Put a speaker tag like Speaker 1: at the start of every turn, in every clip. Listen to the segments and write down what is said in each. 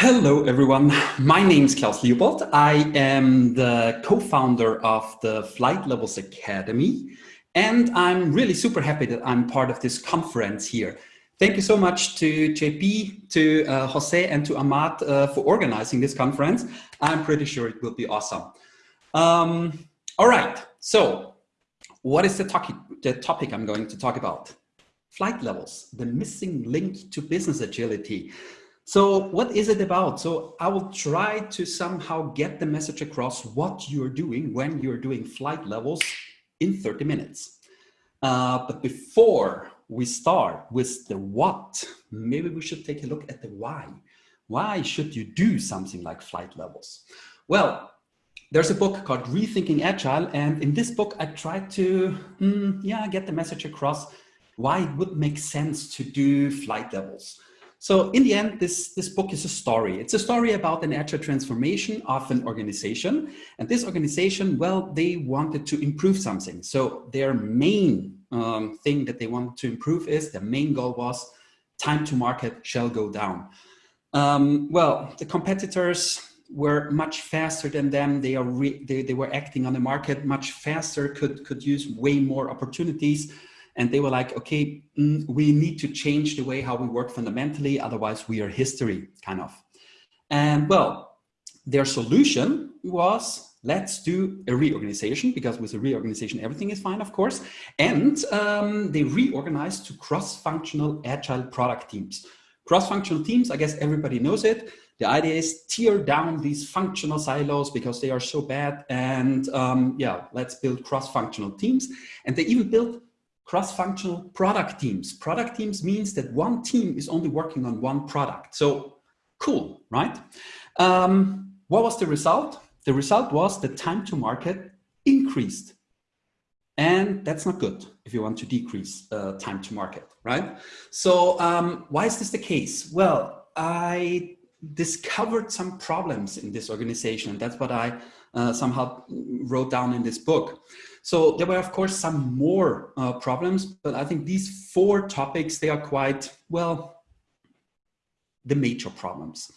Speaker 1: Hello, everyone. My name is Klaus Leopold. I am the co-founder of the Flight Levels Academy, and I'm really super happy that I'm part of this conference here. Thank you so much to JP, to uh, Jose, and to Ahmad uh, for organizing this conference. I'm pretty sure it will be awesome. Um, all right, so what is the, topic, the topic I'm going to talk about? Flight levels, the missing link to business agility. So what is it about? So I will try to somehow get the message across what you're doing when you're doing flight levels in 30 minutes. Uh, but before we start with the what, maybe we should take a look at the why. Why should you do something like flight levels? Well, there's a book called Rethinking Agile. And in this book, I try to mm, yeah, get the message across why it would make sense to do flight levels. So in the end, this, this book is a story. It's a story about an agile transformation of an organization. And this organization, well, they wanted to improve something. So their main um, thing that they wanted to improve is, their main goal was time to market shall go down. Um, well, the competitors were much faster than them. They, are they, they were acting on the market much faster, could, could use way more opportunities and they were like, okay, mm, we need to change the way how we work fundamentally, otherwise we are history, kind of. And well, their solution was let's do a reorganization because with a reorganization everything is fine of course. And um, they reorganized to cross-functional agile product teams. Cross-functional teams i guess everybody knows it. The idea is tear down these functional silos because they are so bad and um, yeah let's build cross-functional teams. And they even built cross-functional product teams. Product teams means that one team is only working on one product. So cool, right? Um, what was the result? The result was the time to market increased. And that's not good if you want to decrease uh, time to market, right? So um, why is this the case? Well, I discovered some problems in this organization. and That's what I uh, somehow wrote down in this book. So there were, of course, some more uh, problems, but I think these four topics, they are quite, well, the major problems.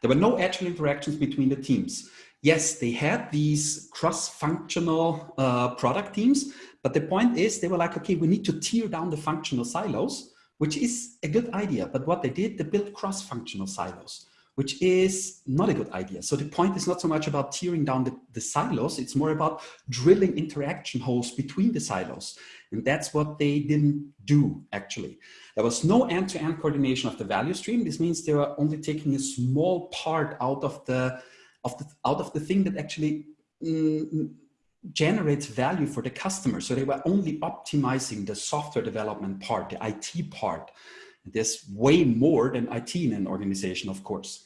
Speaker 1: There were no actual interactions between the teams. Yes, they had these cross-functional uh, product teams, but the point is they were like, okay, we need to tear down the functional silos, which is a good idea. But what they did, they built cross-functional silos which is not a good idea. So the point is not so much about tearing down the, the silos, it's more about drilling interaction holes between the silos. And that's what they didn't do, actually. There was no end-to-end -end coordination of the value stream. This means they were only taking a small part out of the, of the, out of the thing that actually mm, generates value for the customer. So they were only optimizing the software development part, the IT part. There's way more than IT in an organization, of course.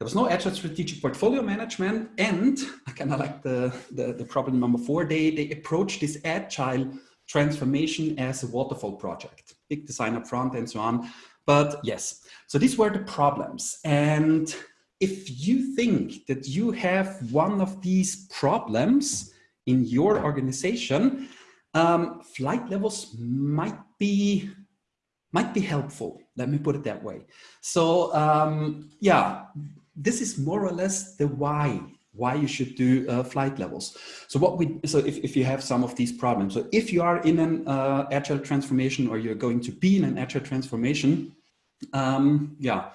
Speaker 1: There was no agile strategic portfolio management and I kind of like the, the, the, problem number four, they, they approach this agile transformation as a waterfall project, big design up front and so on. But yes, so these were the problems. And if you think that you have one of these problems in your organization, um, flight levels might be might be helpful. Let me put it that way. So um, yeah, this is more or less the why why you should do uh, flight levels. So what we, so if, if you have some of these problems, so if you are in an uh, agile transformation or you're going to be in an agile transformation, um, yeah,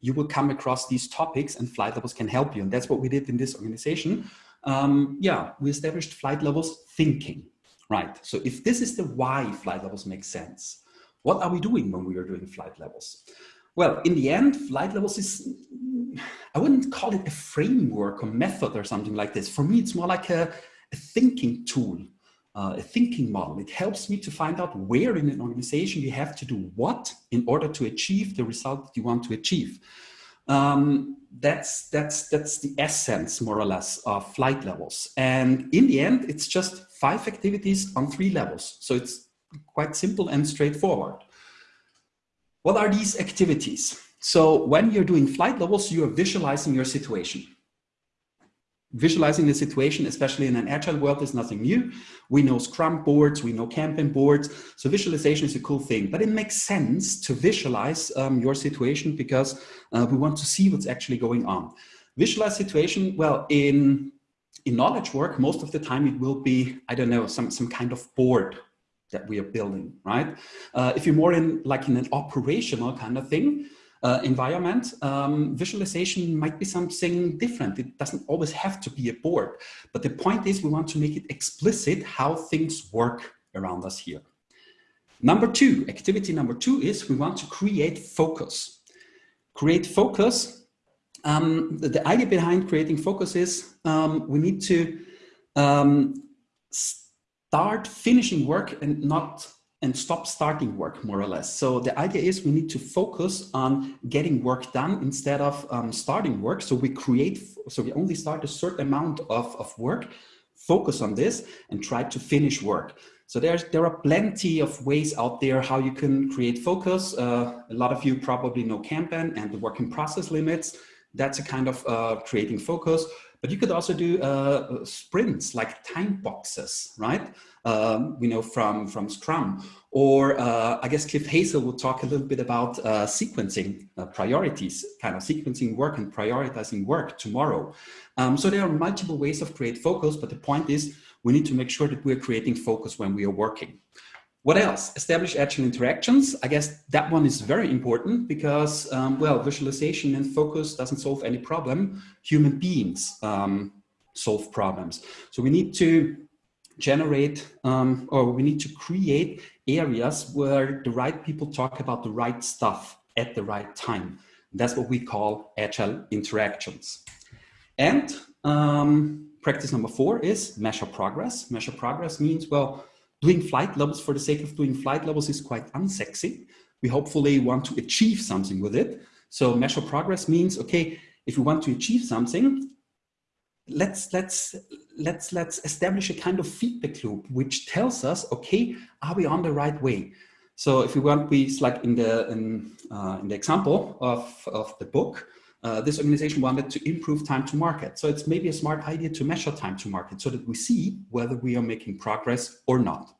Speaker 1: you will come across these topics and flight levels can help you. And that's what we did in this organization. Um, yeah, we established flight levels thinking, right? So if this is the why flight levels make sense, what are we doing when we are doing flight levels? Well, in the end, flight levels is, I wouldn't call it a framework or method or something like this. For me, it's more like a, a thinking tool, uh, a thinking model. It helps me to find out where in an organization you have to do what in order to achieve the result that you want to achieve. Um, that's, that's, that's the essence, more or less, of flight levels. And in the end, it's just five activities on three levels. So it's quite simple and straightforward. What are these activities? So when you're doing flight levels, you are visualizing your situation. visualizing the situation, especially in an agile world, is nothing new. We know Scrum boards, we know Kanban boards. So visualization is a cool thing, but it makes sense to visualize um, your situation because uh, we want to see what's actually going on. Visualize situation, well, in, in knowledge work, most of the time it will be, I don't know, some, some kind of board that we are building, right? Uh, if you're more in like in an operational kind of thing, uh, environment, um, visualization might be something different. It doesn't always have to be a board, but the point is we want to make it explicit how things work around us here. Number two, activity number two is we want to create focus. Create focus. Um, the, the, idea behind creating focus is um, we need to um, start finishing work and not and stop starting work more or less. So the idea is we need to focus on getting work done instead of um, starting work. So we create, so we only start a certain amount of, of work, focus on this and try to finish work. So there's, there are plenty of ways out there how you can create focus. Uh, a lot of you probably know Kanban and the work in process limits. That's a kind of uh, creating focus. But you could also do uh, sprints like time boxes, right? Um, we know from, from Scrum. Or uh, I guess Cliff Hazell will talk a little bit about uh, sequencing uh, priorities, kind of sequencing work and prioritizing work tomorrow. Um, so there are multiple ways of create focus, but the point is we need to make sure that we're creating focus when we are working. What else? Establish agile interactions. I guess that one is very important because, um, well, visualization and focus doesn't solve any problem. Human beings um, solve problems. So we need to generate um, or we need to create areas where the right people talk about the right stuff at the right time. That's what we call agile interactions. And um, practice number four is measure progress. Measure progress means, well, Doing flight levels for the sake of doing flight levels is quite unsexy. We hopefully want to achieve something with it. So measure progress means, okay, if we want to achieve something, let's let's let's let's establish a kind of feedback loop which tells us okay are we on the right way so if we want we like in the in, uh, in the example of of the book uh, this organization wanted to improve time to market. So it's maybe a smart idea to measure time to market so that we see whether we are making progress or not.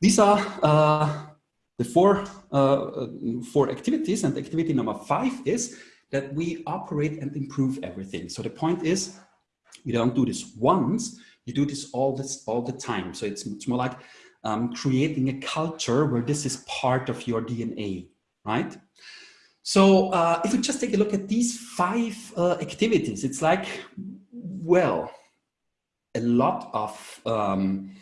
Speaker 1: These are uh, the four, uh, four activities and activity number five is that we operate and improve everything. So the point is you don't do this once, you do this all this all the time. So it's, more like um, creating a culture where this is part of your DNA, right? So uh, if we just take a look at these five uh, activities, it's like, well, a lot of um,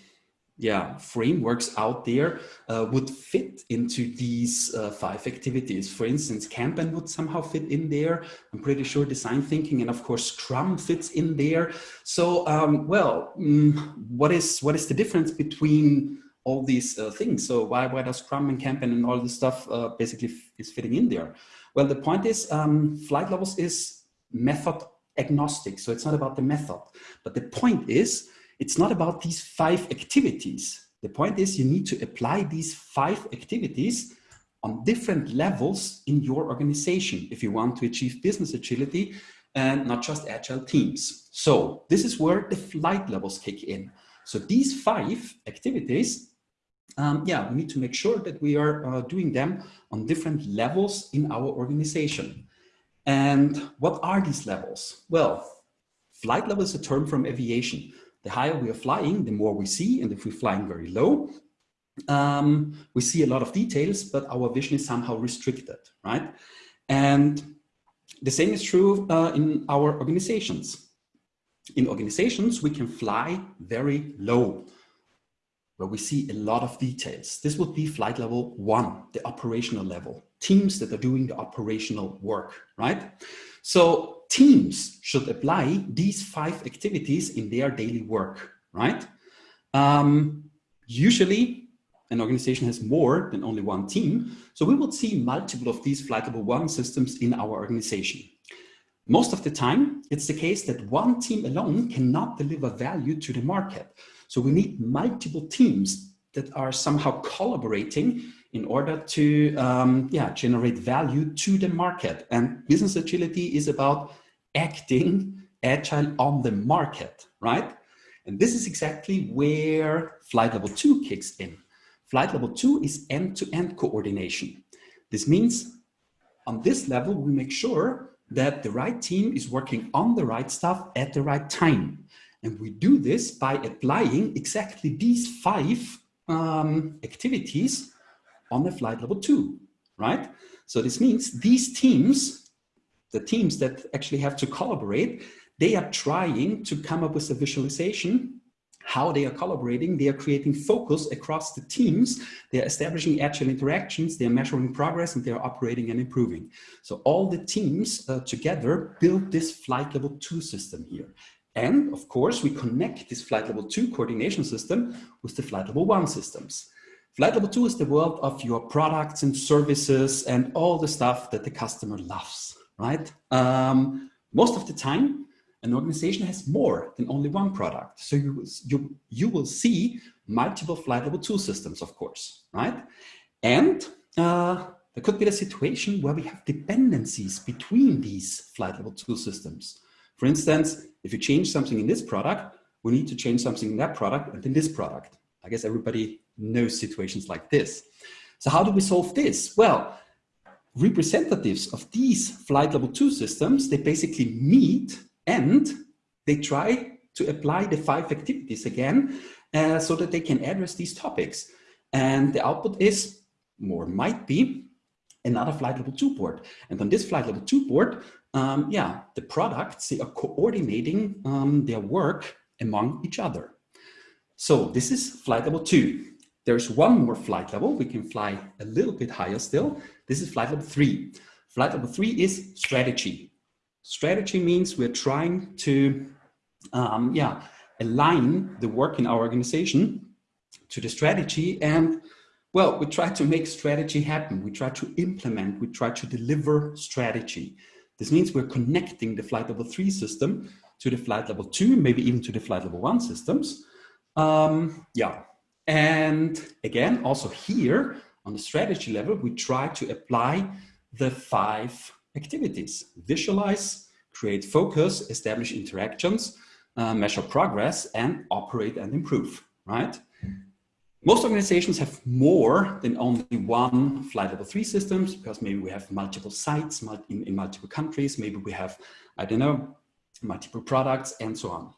Speaker 1: yeah frameworks out there uh, would fit into these uh, five activities. For instance, Kanban would somehow fit in there. I'm pretty sure design thinking and of course Scrum fits in there. So um, well, mm, what is what is the difference between all these uh, things. So why, why does Scrum and Kanban and all this stuff uh, basically is fitting in there? Well, the point is um, flight levels is method agnostic. So it's not about the method, but the point is it's not about these five activities. The point is you need to apply these five activities on different levels in your organization if you want to achieve business agility and not just agile teams. So this is where the flight levels kick in. So these five activities um, yeah, we need to make sure that we are uh, doing them on different levels in our organization. And what are these levels? Well, flight level is a term from aviation. The higher we are flying, the more we see. And if we're flying very low, um, we see a lot of details, but our vision is somehow restricted, right? And the same is true uh, in our organizations. In organizations, we can fly very low where we see a lot of details. This would be flight level one, the operational level, teams that are doing the operational work, right? So teams should apply these five activities in their daily work, right? Um, usually an organization has more than only one team. So we would see multiple of these flight level one systems in our organization. Most of the time, it's the case that one team alone cannot deliver value to the market. So we need multiple teams that are somehow collaborating in order to um, yeah, generate value to the market. And business agility is about acting agile on the market, right? And this is exactly where flight level two kicks in. Flight level two is end-to-end -end coordination. This means on this level, we make sure that the right team is working on the right stuff at the right time. And we do this by applying exactly these five um, activities on the flight level two, right? So this means these teams, the teams that actually have to collaborate, they are trying to come up with a visualization how they are collaborating, they are creating focus across the teams, they are establishing agile interactions, they are measuring progress, and they are operating and improving. So all the teams uh, together build this flight level two system here. And of course, we connect this flight level two coordination system with the flight level one systems. Flight level two is the world of your products and services and all the stuff that the customer loves, right? Um, most of the time, an organization has more than only one product. So you, you, you will see multiple flight level two systems, of course, right? And uh, there could be a situation where we have dependencies between these flight level two systems. For instance, if you change something in this product, we need to change something in that product and in this product. I guess everybody knows situations like this. So how do we solve this? Well, representatives of these flight level two systems, they basically meet and they try to apply the five activities again uh, so that they can address these topics. And the output is, more might be, another flight level two board. And on this flight level two board, um, yeah, the products, they are coordinating um, their work among each other. So this is flight level two. There's one more flight level. We can fly a little bit higher still. This is flight level three. Flight level three is strategy. Strategy means we're trying to, um, yeah, align the work in our organization to the strategy and well, we try to make strategy happen. We try to implement, we try to deliver strategy. This means we're connecting the flight level three system to the flight level two, maybe even to the flight level one systems. Um, yeah, and again, also here on the strategy level, we try to apply the five activities. Visualize, create focus, establish interactions, uh, measure progress, and operate and improve, right? Most organizations have more than only one flight level three systems because maybe we have multiple sites in, in multiple countries. Maybe we have, I don't know, multiple products and so on.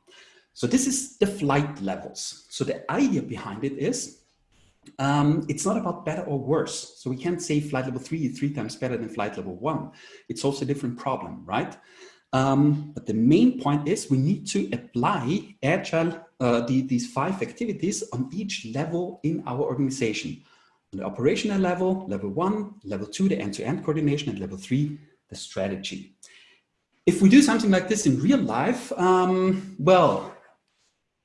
Speaker 1: So this is the flight levels. So the idea behind it is um, it's not about better or worse. So we can't say flight level three is three times better than flight level one. It's also a different problem, right? Um, but the main point is we need to apply agile, uh, the, these five activities on each level in our organization. On the operational level, level one, level two, the end-to-end -end coordination, and level three, the strategy. If we do something like this in real life, um, well,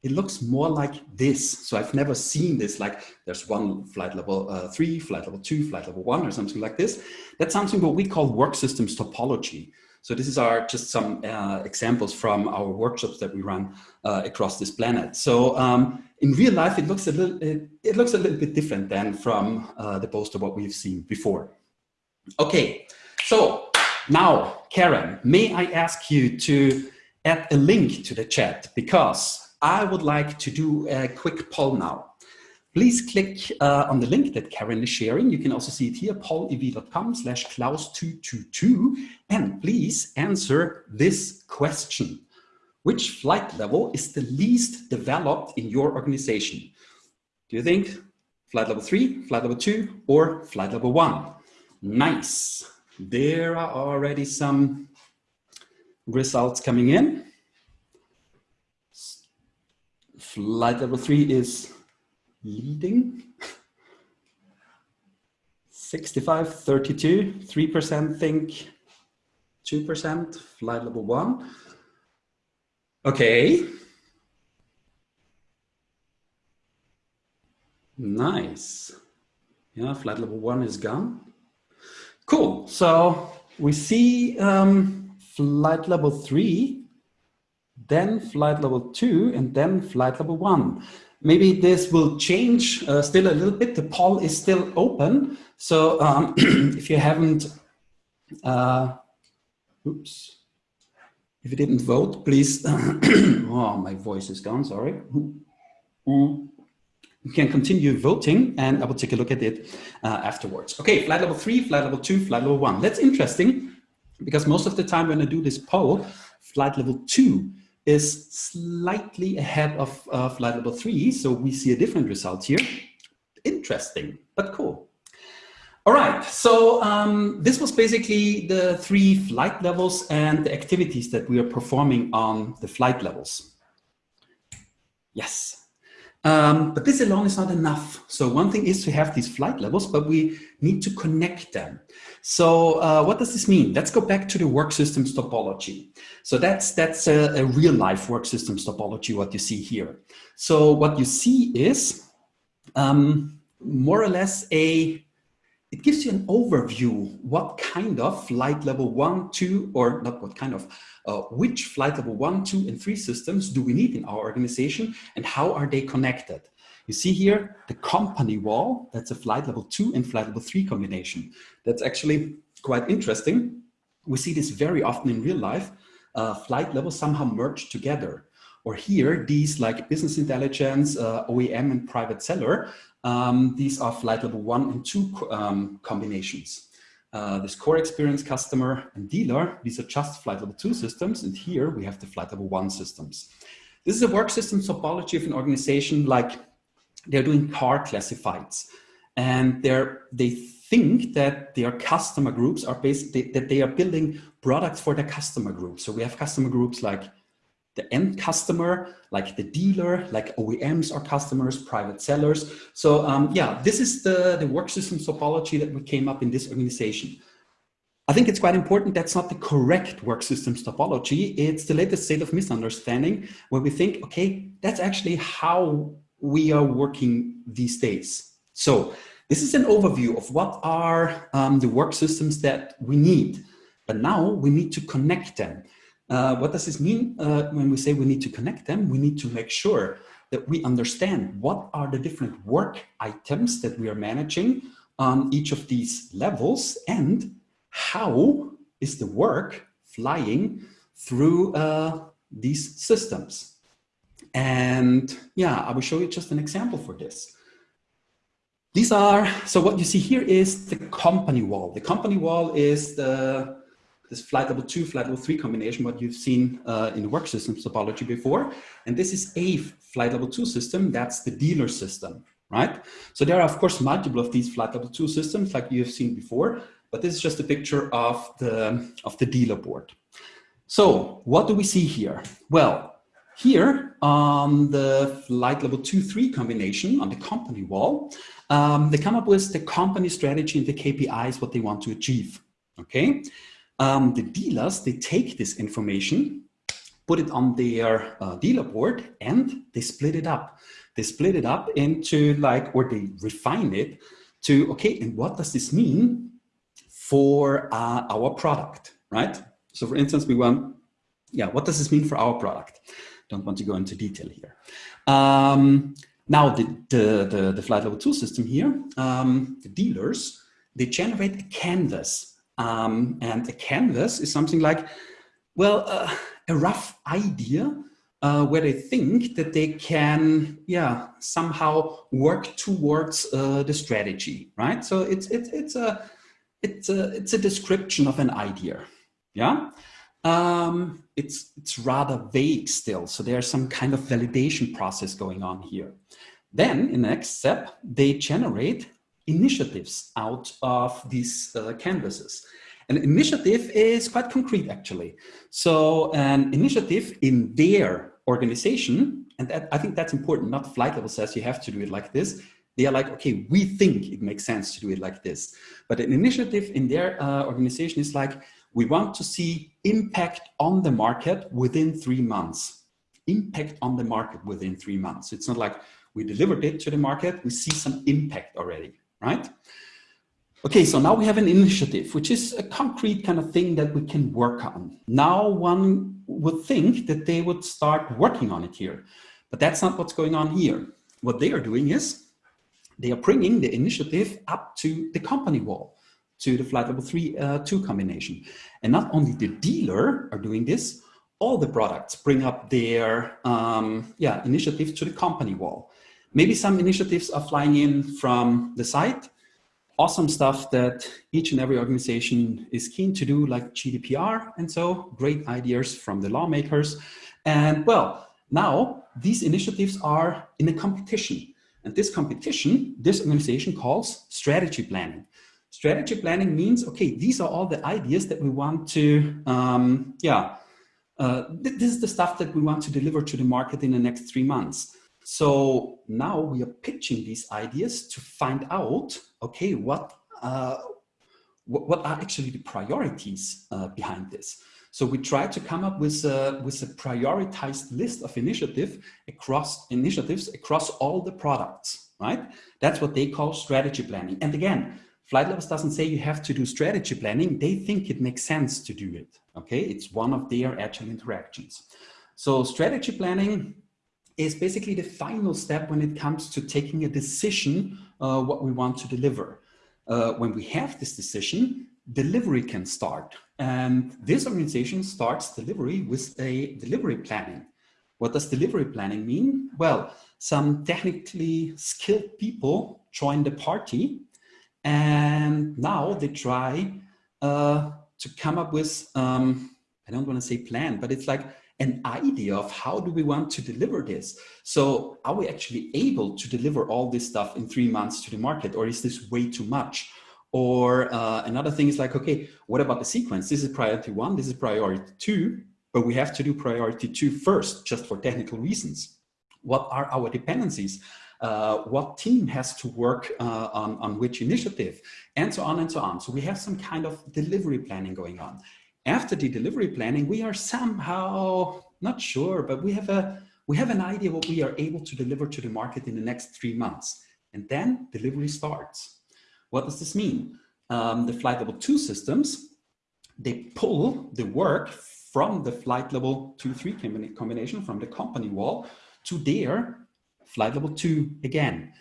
Speaker 1: it looks more like this. So I've never seen this, like there's one flight level uh, three, flight level two, flight level one, or something like this. That's something what we call work systems topology. So this is our just some uh, examples from our workshops that we run uh, across this planet. So um, in real life, it looks a little it, it looks a little bit different than from uh, the poster what we've seen before. Okay, so now Karen, may I ask you to add a link to the chat because I would like to do a quick poll now. Please click uh, on the link that Karen is sharing. You can also see it here, pollev.com slash klaus222. And please answer this question. Which flight level is the least developed in your organization? Do you think flight level three, flight level two, or flight level one? Nice. There are already some results coming in. Flight level three is leading. 65, 32, 3% think 2%, flight level one. Okay. Nice. Yeah, flight level one is gone. Cool. So we see um, flight level three then flight level two, and then flight level one. Maybe this will change uh, still a little bit. The poll is still open. So um, if you haven't, uh, oops, If you didn't vote, please, oh, my voice is gone, sorry. You can continue voting and I will take a look at it uh, afterwards. Okay, flight level three, flight level two, flight level one. That's interesting because most of the time when I do this poll, flight level two is slightly ahead of flight level three. So we see a different result here. Interesting, but cool. All right, so um, this was basically the three flight levels and the activities that we are performing on the flight levels. Yes, um, but this alone is not enough. So one thing is to have these flight levels, but we need to connect them. So uh, what does this mean? Let's go back to the work systems topology. So that's, that's a, a real life work systems topology, what you see here. So what you see is um, more or less a it gives you an overview what kind of flight level one, two, or not what kind of, uh, which flight level one, two, and three systems do we need in our organization and how are they connected? You see here the company wall, that's a flight level two and flight level three combination. That's actually quite interesting. We see this very often in real life. Uh, flight levels somehow merge together. Or here, these like business intelligence, uh, OEM and private seller, um, these are flight level one and two um, combinations. Uh, this core experience customer and dealer, these are just flight level two systems. And here we have the flight level one systems. This is a work system topology of an organization like they're doing car classifieds and they're, they think that their customer groups are basically that they are building products for their customer groups. So we have customer groups like the end customer, like the dealer, like OEMs are customers, private sellers. So um, yeah, this is the, the work system topology that we came up in this organization. I think it's quite important that's not the correct work systems topology. It's the latest state of misunderstanding where we think, okay, that's actually how we are working these days. So this is an overview of what are um, the work systems that we need. But now we need to connect them. Uh, what does this mean uh, when we say we need to connect them? We need to make sure that we understand what are the different work items that we are managing on each of these levels and how is the work flying through uh, these systems. And yeah, I will show you just an example for this. These are, so what you see here is the company wall. The company wall is the this flight level two, flight level three combination, what you've seen uh, in the work systems topology before. And this is a flight level two system, that's the dealer system, right? So there are of course multiple of these flight level two systems like you've seen before, but this is just a picture of the, of the dealer board. So what do we see here? Well, here on the flight level two, three combination on the company wall, um, they come up with the company strategy and the KPIs, what they want to achieve, okay? Um, the dealers, they take this information, put it on their uh, dealer board and they split it up. They split it up into like, or they refine it to, okay, and what does this mean for uh, our product, right? So for instance, we want, yeah, what does this mean for our product? Don't want to go into detail here. Um, now the, the, the, the, flight level two system here, um, the dealers, they generate a canvas um, and a canvas is something like, well, uh, a rough idea uh, where they think that they can, yeah, somehow work towards uh, the strategy, right? So it's it's it's a it's a it's a description of an idea, yeah. Um, it's it's rather vague still, so there's some kind of validation process going on here. Then in the next step, they generate initiatives out of these uh, canvases. An initiative is quite concrete, actually. So an initiative in their organization, and that, I think that's important, not flight level says you have to do it like this. They are like, okay, we think it makes sense to do it like this. But an initiative in their uh, organization is like, we want to see impact on the market within three months. Impact on the market within three months. It's not like we delivered it to the market, we see some impact already right? Okay, so now we have an initiative, which is a concrete kind of thing that we can work on. Now one would think that they would start working on it here, but that's not what's going on here. What they are doing is they are bringing the initiative up to the company wall, to the flight level three, uh, two combination. And not only the dealer are doing this, all the products bring up their um, yeah, initiative to the company wall. Maybe some initiatives are flying in from the site, awesome stuff that each and every organization is keen to do like GDPR and so great ideas from the lawmakers. And well, now these initiatives are in a competition and this competition, this organization calls strategy planning. Strategy planning means, okay, these are all the ideas that we want to, um, yeah, uh, th this is the stuff that we want to deliver to the market in the next three months. So now we are pitching these ideas to find out, okay, what, uh, what, are actually the priorities uh, behind this? So we try to come up with a, with a prioritized list of initiative across initiatives across all the products, right? That's what they call strategy planning. And again, Flight Levels doesn't say you have to do strategy planning. They think it makes sense to do it. Okay, it's one of their agile interactions. So strategy planning is basically the final step when it comes to taking a decision uh, what we want to deliver. Uh, when we have this decision, delivery can start. And this organization starts delivery with a delivery planning. What does delivery planning mean? Well, some technically skilled people join the party and now they try uh, to come up with, um, I don't want to say plan, but it's like an idea of how do we want to deliver this? So are we actually able to deliver all this stuff in three months to the market or is this way too much? Or uh, another thing is like, okay, what about the sequence? This is priority one, this is priority two, but we have to do priority two first, just for technical reasons. What are our dependencies? Uh, what team has to work uh, on, on which initiative, and so on and so on. So we have some kind of delivery planning going on. After the delivery planning, we are somehow, not sure, but we have, a, we have an idea what we are able to deliver to the market in the next three months. And then delivery starts. What does this mean? Um, the flight level two systems, they pull the work from the flight level two, three combination from the company wall to their flight level two again.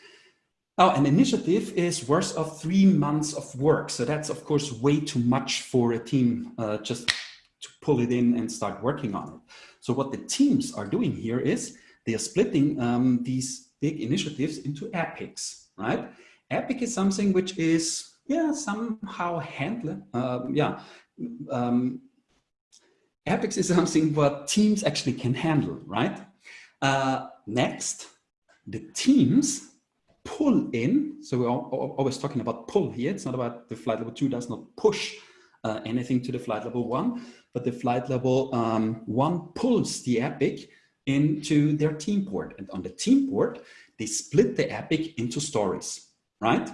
Speaker 1: Now, an initiative is worth of three months of work. So that's, of course, way too much for a team uh, just to pull it in and start working on it. So what the teams are doing here is they are splitting um, these big initiatives into epics, right? Epic is something which is, yeah, somehow handle, uh, yeah, um, epics is something what teams actually can handle, right? Uh, next, the teams pull in, so we're always talking about pull here, it's not about the flight level two does not push uh, anything to the flight level one, but the flight level um, one pulls the epic into their team port. And on the team port, they split the epic into stories, right?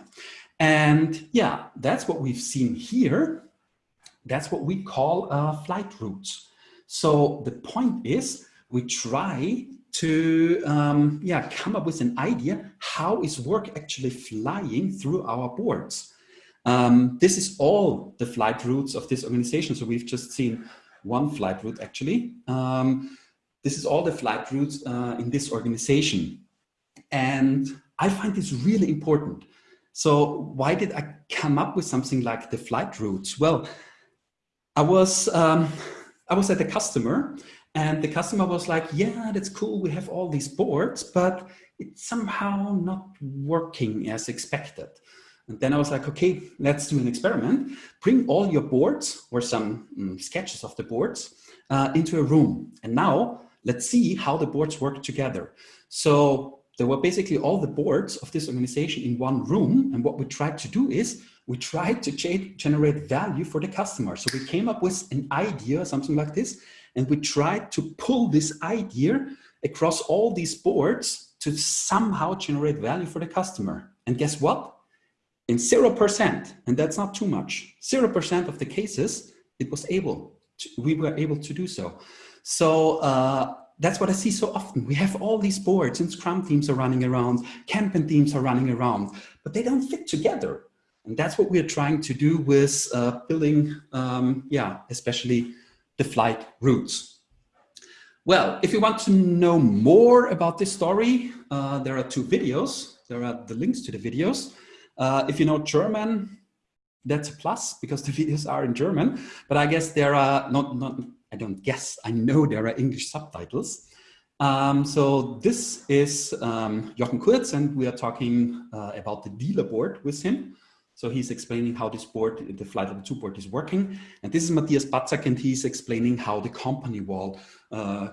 Speaker 1: And yeah, that's what we've seen here. That's what we call uh, flight routes. So the point is we try to um, yeah, come up with an idea, how is work actually flying through our boards? Um, this is all the flight routes of this organization. So we've just seen one flight route actually. Um, this is all the flight routes uh, in this organization. And I find this really important. So why did I come up with something like the flight routes? Well, I was, um, I was at a customer and the customer was like, yeah, that's cool. We have all these boards, but it's somehow not working as expected. And then I was like, okay, let's do an experiment. Bring all your boards or some um, sketches of the boards uh, into a room. And now let's see how the boards work together. So there were basically all the boards of this organization in one room. And what we tried to do is we tried to generate value for the customer. So we came up with an idea, something like this, and we tried to pull this idea across all these boards to somehow generate value for the customer. And guess what? In 0%, and that's not too much, 0% of the cases, it was able, to, we were able to do so. So uh, that's what I see so often. We have all these boards and Scrum teams are running around, Kanban teams are running around, but they don't fit together. And that's what we're trying to do with uh, building, um, yeah, especially the flight routes. Well, if you want to know more about this story, uh, there are two videos. There are the links to the videos. Uh, if you know German, that's a plus because the videos are in German, but I guess there are not, not I don't guess, I know there are English subtitles. Um, so this is um, Jochen Kurz and we are talking uh, about the dealer board with him. So he's explaining how this board, the flight level two board is working. And this is Matthias Batzak and he's explaining how the company wall, uh,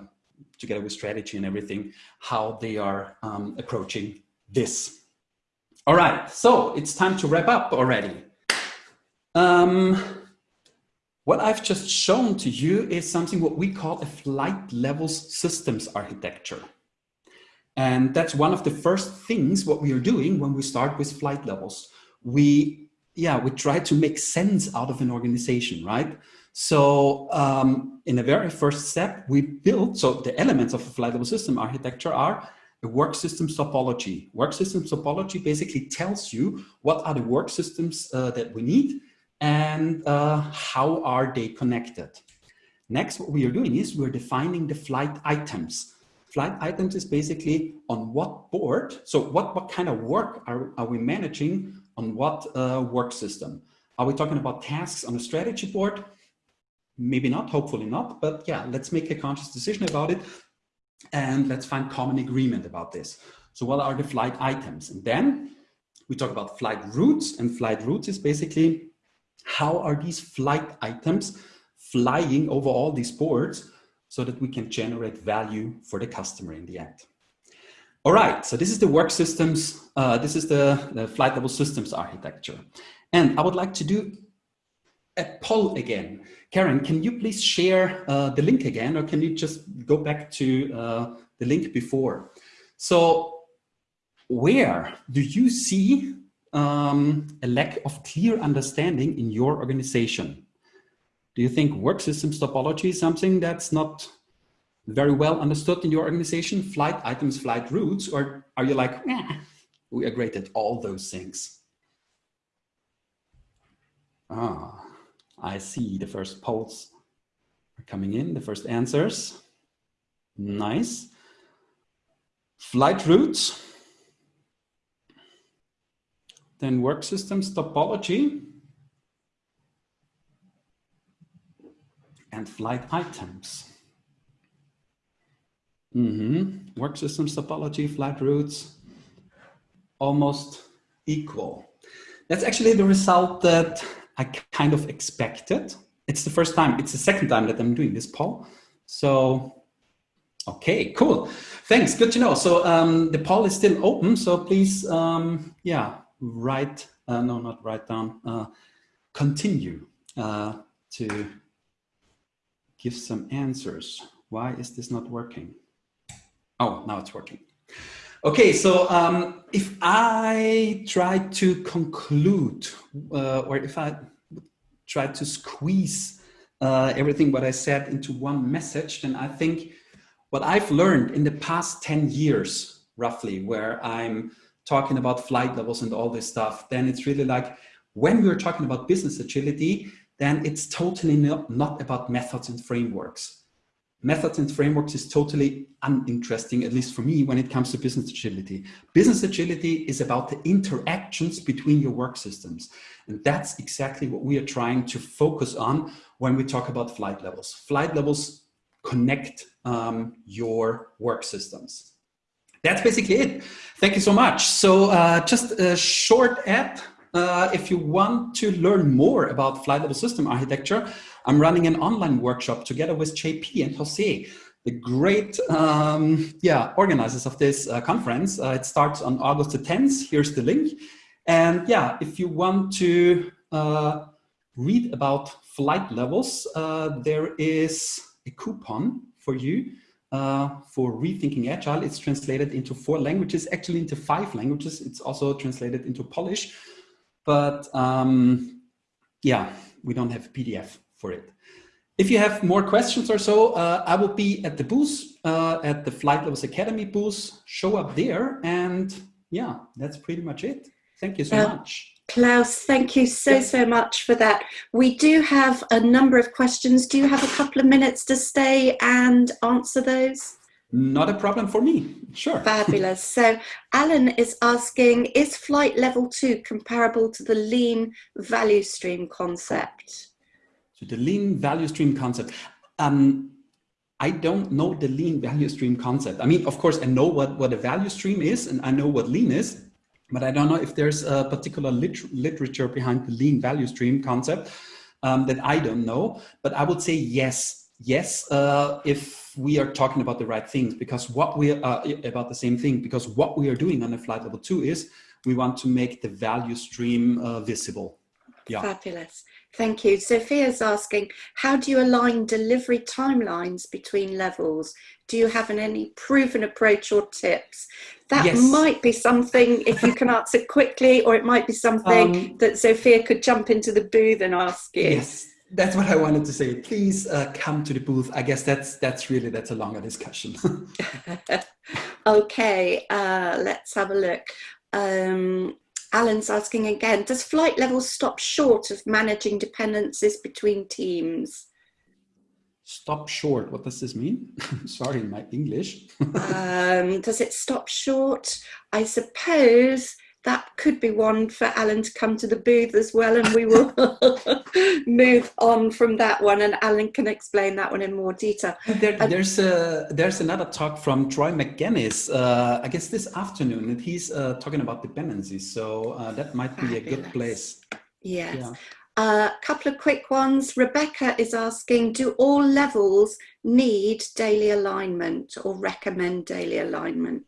Speaker 1: together with strategy and everything, how they are um, approaching this. All right, so it's time to wrap up already. Um, what I've just shown to you is something what we call a flight levels systems architecture. And that's one of the first things what we are doing when we start with flight levels. We, yeah, we try to make sense out of an organization, right? So um, in the very first step, we built, so the elements of a flight level system architecture are a work system topology. Work system topology basically tells you what are the work systems uh, that we need and uh, how are they connected. Next, what we are doing is we're defining the flight items. Flight items is basically on what board, so what, what kind of work are, are we managing on what uh, work system? Are we talking about tasks on a strategy board? Maybe not, hopefully not, but yeah, let's make a conscious decision about it and let's find common agreement about this. So what are the flight items? And then we talk about flight routes and flight routes is basically how are these flight items flying over all these boards so that we can generate value for the customer in the end. All right, so this is the work systems, uh, this is the, the flight level systems architecture. And I would like to do a poll again. Karen, can you please share uh, the link again, or can you just go back to uh, the link before? So where do you see um, a lack of clear understanding in your organization? Do you think work systems topology is something that's not very well understood in your organization? Flight items, flight routes, or are you like, eh, we are great at all those things? Ah, I see the first polls are coming in, the first answers. Nice. Flight routes then work systems topology and flight items. Mm -hmm. Work systems topology, flight routes, almost equal. That's actually the result that I kind of expected. It's the first time, it's the second time that I'm doing this poll. So, okay, cool. Thanks, good to know. So um, the poll is still open, so please, um, yeah, write, uh, no, not write down, uh, continue uh, to give some answers. Why is this not working? Oh, now it's working. Okay, so um, if I try to conclude, uh, or if I try to squeeze uh, everything what I said into one message, then I think what I've learned in the past 10 years, roughly, where I'm talking about flight levels and all this stuff, then it's really like when we're talking about business agility, then it's totally not, not about methods and frameworks. Methods and frameworks is totally uninteresting, at least for me, when it comes to business agility. Business agility is about the interactions between your work systems. And that's exactly what we are trying to focus on when we talk about flight levels. Flight levels connect um, your work systems. That's basically it. Thank you so much. So uh, just a short app. Uh, if you want to learn more about flight level system architecture, I'm running an online workshop together with JP and Jose, the great um, yeah, organizers of this uh, conference. Uh, it starts on August the 10th. Here's the link. And yeah, if you want to uh, read about flight levels, uh, there is a coupon for you uh, for rethinking agile. It's translated into four languages, actually into five languages. It's also translated into Polish, but um, yeah, we don't have PDF for it. If you have more questions or so, uh, I will be at the booth, uh, at the Flight Levels Academy booth, show up there. And yeah, that's pretty much it. Thank you so much.
Speaker 2: Klaus, thank you so, so much for that. We do have a number of questions. Do you have a couple of minutes to stay and answer those?
Speaker 1: Not a problem for me, sure.
Speaker 2: Fabulous. So Alan is asking, is flight level two comparable to the lean value stream concept?
Speaker 1: To the lean value stream concept. Um, I don't know the lean value stream concept. I mean, of course, I know what, what a value stream is and I know what lean is, but I don't know if there's a particular lit literature behind the lean value stream concept um, that I don't know. But I would say yes, yes, uh, if we are talking about the right things, because what we are uh, about the same thing, because what we are doing on a flight level two is we want to make the value stream uh, visible.
Speaker 2: Yeah. Fabulous. Thank you. Sophia's asking, how do you align delivery timelines between levels? Do you have an, any proven approach or tips? That yes. might be something, if you can answer quickly, or it might be something um, that Sophia could jump into the booth and ask you.
Speaker 1: Yes, that's what I wanted to say. Please uh, come to the booth. I guess that's that's really, that's a longer discussion.
Speaker 2: okay, uh, let's have a look. Um, Alan's asking again, does flight level stop short of managing dependencies between teams?
Speaker 1: Stop short, what does this mean? Sorry, in my English.
Speaker 2: um, does it stop short? I suppose that could be one for Alan to come to the booth as well and we will move on from that one and Alan can explain that one in more detail.
Speaker 1: There, there's, a, there's another talk from Troy Magennis, uh, I guess this afternoon, and he's uh, talking about dependencies, so uh, that might be Fabulous. a good place.
Speaker 2: Yes. Yeah. A uh, couple of quick ones. Rebecca is asking, do all levels need daily alignment or recommend daily alignment?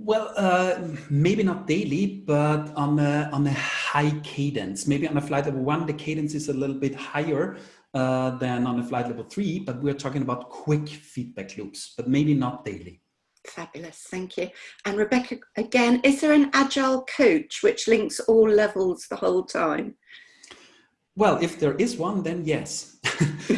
Speaker 1: Well, uh, maybe not daily, but on a, on a high cadence. Maybe on a flight level one, the cadence is a little bit higher uh, than on a flight level three, but we're talking about quick feedback loops, but maybe not daily.
Speaker 2: Fabulous, thank you. And Rebecca, again, is there an agile coach which links all levels the whole time?
Speaker 1: Well, if there is one, then yes.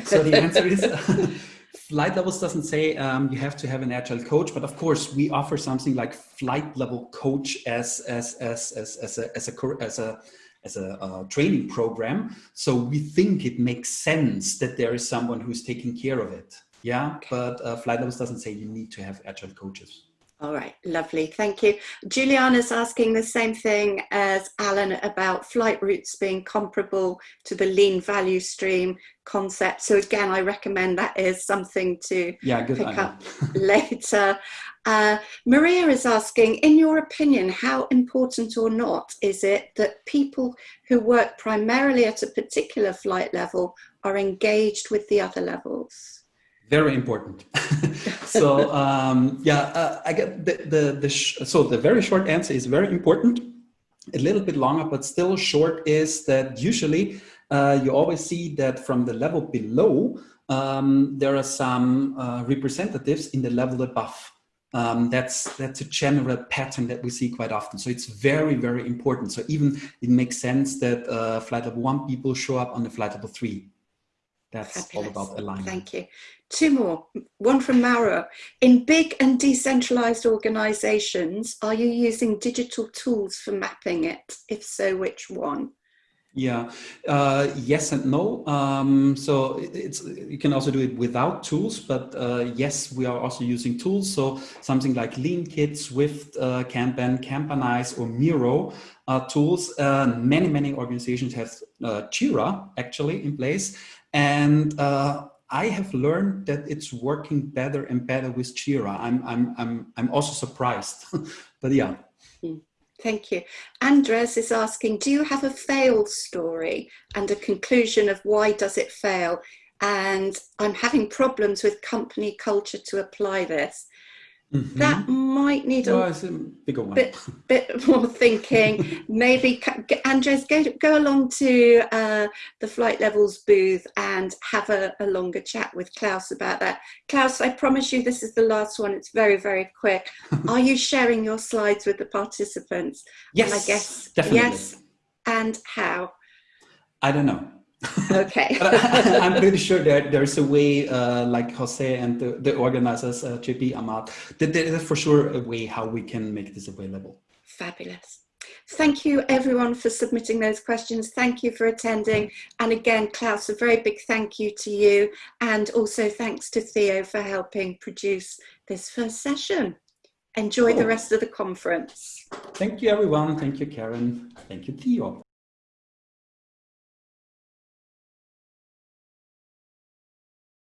Speaker 1: so the answer is flight levels doesn't say um, you have to have an agile coach, but of course we offer something like flight level coach as as as as, as a as a as a as a uh, training program. So we think it makes sense that there is someone who's taking care of it. Yeah, but uh, flight levels doesn't say you need to have agile coaches.
Speaker 2: All right, lovely, thank you. Juliana's asking the same thing as Alan about flight routes being comparable to the lean value stream concept. So again, I recommend that is something to
Speaker 1: yeah,
Speaker 2: pick up later. Uh, Maria is asking, in your opinion, how important or not is it that people who work primarily at a particular flight level are engaged with the other levels?
Speaker 1: Very important. so um, yeah, uh, I get the, the, the so the very short answer is very important. A little bit longer, but still short is that usually uh, you always see that from the level below, um, there are some uh, representatives in the level above. Um, that's that's a general pattern that we see quite often. So it's very, very important. So even it makes sense that uh, flight level one people show up on the flight level three. That's Fabulous. all about alignment.
Speaker 2: Thank you. Two more, one from Mauro. In big and decentralized organizations, are you using digital tools for mapping it? If so, which one?
Speaker 1: Yeah, uh, yes and no. Um, so it's you can also do it without tools, but uh, yes, we are also using tools. So something like LeanKit, Swift, uh, Kanban, or Miro are tools. Uh, many many organizations have uh, Jira actually in place, and uh, I have learned that it's working better and better with Jira. I'm, I'm, I'm, I'm also surprised, but yeah.
Speaker 2: Hmm. Thank you. Andres is asking, do you have a fail story and a conclusion of why does it fail? And I'm having problems with company culture to apply this. Mm -hmm. That might need a,
Speaker 1: a bigger one.
Speaker 2: Bit, bit more thinking. Maybe Andres, go go along to uh, the flight levels booth and have a, a, longer chat with Klaus about that. Klaus, I promise you this is the last one. It's very very quick. Are you sharing your slides with the participants?
Speaker 1: Yes,
Speaker 2: and I guess
Speaker 1: definitely.
Speaker 2: Yes, and how?
Speaker 1: I don't know.
Speaker 2: Okay.
Speaker 1: I, am pretty sure that there's a way, uh, like Jose and the, the organizers, uh, JP Amat, that there is for sure a way how we can make this available.
Speaker 2: Fabulous. Thank you everyone for submitting those questions. Thank you for attending. And again, Klaus, a very big thank you to you. And also thanks to Theo for helping produce this first session. Enjoy the rest of the conference.
Speaker 1: Thank you everyone. Thank you, Karen. Thank you, Theo.